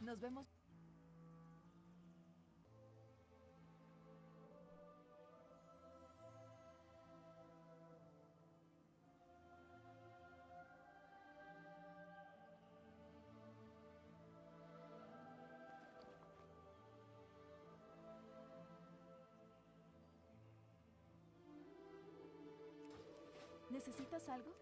Nos vemos. ¿Necesitas algo?